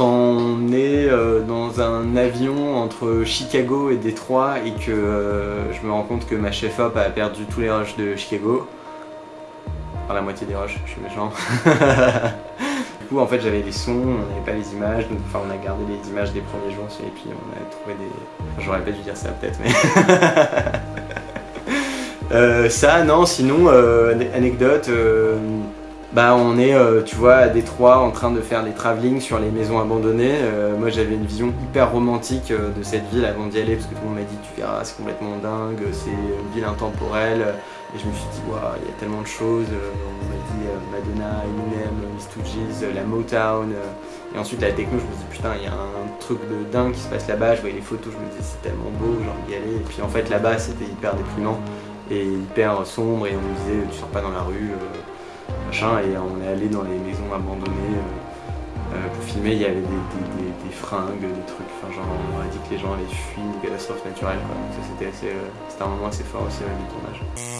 quand on est euh, dans un avion entre Chicago et Détroit et que euh, je me rends compte que ma chef-op a perdu tous les rushs de Chicago. Enfin la moitié des rushs, je suis méchant. du coup en fait j'avais les sons, on n'avait pas les images, donc enfin on a gardé les images des premiers jours et puis on a trouvé des... Enfin, J'aurais pas dû dire ça peut-être mais... Euh, ça non sinon euh, anecdote bah on est, euh, tu vois, à Détroit en train de faire des travelling sur les maisons abandonnées. Euh, moi j'avais une vision hyper romantique euh, de cette ville avant d'y aller parce que tout le monde m'a dit tu verras c'est complètement dingue, c'est une ville intemporelle. Et je me suis dit waouh il y a tellement de choses. On m'a dit Madonna, Eminem, euh, la Motown. et ensuite la techno je me dis putain il y a un truc de dingue qui se passe là-bas. Je voyais les photos, je me disais c'est tellement beau, j'ai envie d'y aller. Et puis en fait là-bas c'était hyper déprimant et hyper sombre et on me disait tu sors pas dans la rue. Et on est allé dans les maisons abandonnées euh, euh, pour filmer, il y avait des, fringues, des trucs, genre on a dit que les gens allaient fuir des catastrophes naturelles donc ça c'était assez, euh, un moment assez fort aussi même du tournage.